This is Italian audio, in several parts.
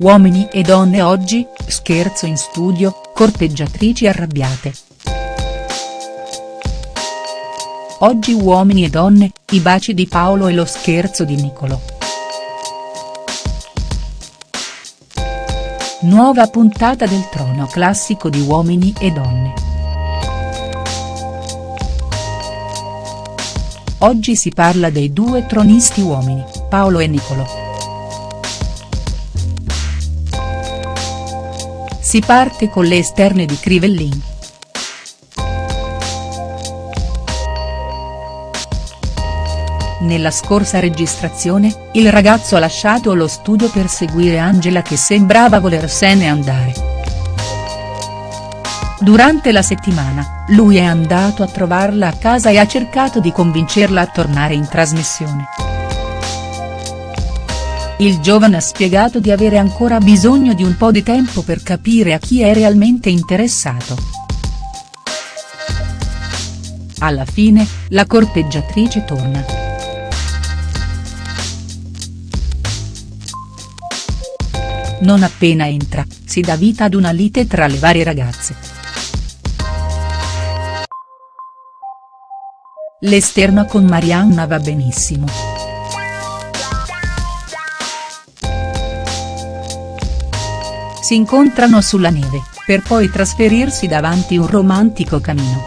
Uomini e donne oggi, scherzo in studio, corteggiatrici arrabbiate. Oggi Uomini e donne, i baci di Paolo e lo scherzo di Niccolò. Nuova puntata del trono classico di Uomini e donne. Oggi si parla dei due tronisti uomini, Paolo e Niccolò. Si parte con le esterne di Crivellin. Nella scorsa registrazione, il ragazzo ha lasciato lo studio per seguire Angela che sembrava volersene andare. Durante la settimana, lui è andato a trovarla a casa e ha cercato di convincerla a tornare in trasmissione. Il giovane ha spiegato di avere ancora bisogno di un po' di tempo per capire a chi è realmente interessato. Alla fine, la corteggiatrice torna. Non appena entra, si dà vita ad una lite tra le varie ragazze. L'esterna con Marianna va benissimo. Si incontrano sulla neve, per poi trasferirsi davanti un romantico camino.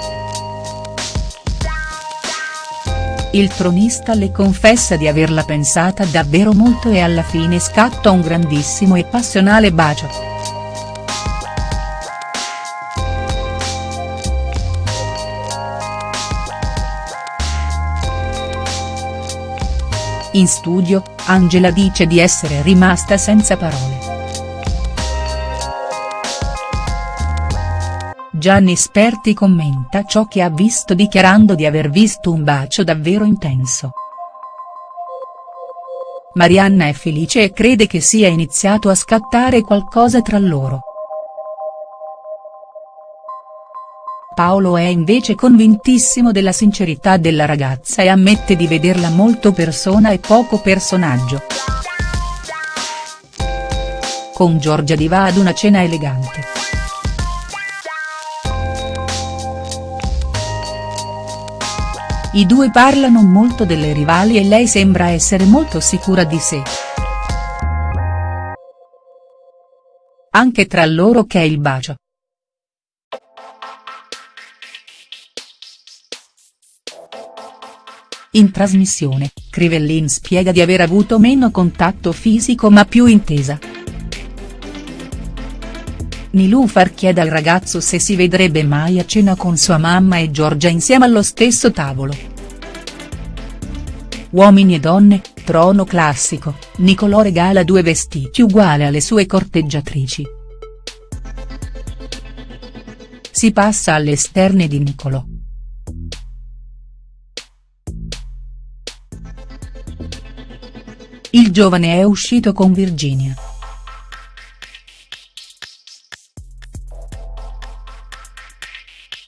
Il tronista le confessa di averla pensata davvero molto e alla fine scatta un grandissimo e passionale bacio. In studio, Angela dice di essere rimasta senza parole. Gianni Sperti commenta ciò che ha visto dichiarando di aver visto un bacio davvero intenso. Marianna è felice e crede che sia iniziato a scattare qualcosa tra loro. Paolo è invece convintissimo della sincerità della ragazza e ammette di vederla molto persona e poco personaggio. Con Giorgia Di va ad una cena elegante. I due parlano molto delle rivali e lei sembra essere molto sicura di sé. Anche tra loro che è il bacio. In trasmissione, Crivellin spiega di aver avuto meno contatto fisico ma più intesa. Nilufar chiede al ragazzo se si vedrebbe mai a cena con sua mamma e Giorgia insieme allo stesso tavolo. Uomini e donne, trono classico, Nicolò regala due vestiti uguali alle sue corteggiatrici. Si passa alle esterne di Nicolò. Il giovane è uscito con Virginia.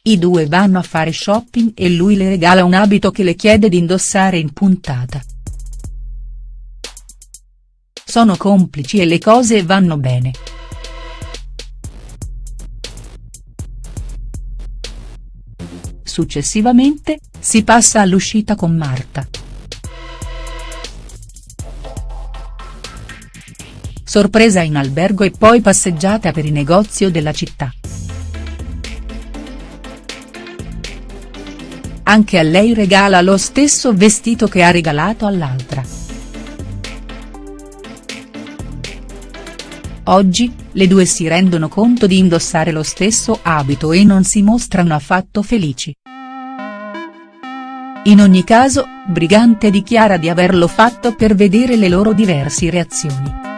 I due vanno a fare shopping e lui le regala un abito che le chiede di indossare in puntata. Sono complici e le cose vanno bene. Successivamente, si passa all'uscita con Marta. Sorpresa in albergo e poi passeggiata per i negozi della città. Anche a lei regala lo stesso vestito che ha regalato all'altra. Oggi, le due si rendono conto di indossare lo stesso abito e non si mostrano affatto felici. In ogni caso, Brigante dichiara di averlo fatto per vedere le loro diverse reazioni.